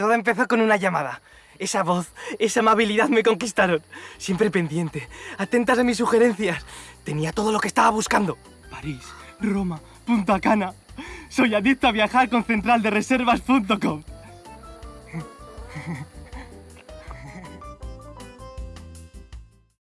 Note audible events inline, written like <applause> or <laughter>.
Todo empezó con una llamada. Esa voz, esa amabilidad me conquistaron. Siempre pendiente, atentas a mis sugerencias. Tenía todo lo que estaba buscando. París, Roma, Punta Cana. Soy adicto a viajar con centraldereservas.com. <laughs>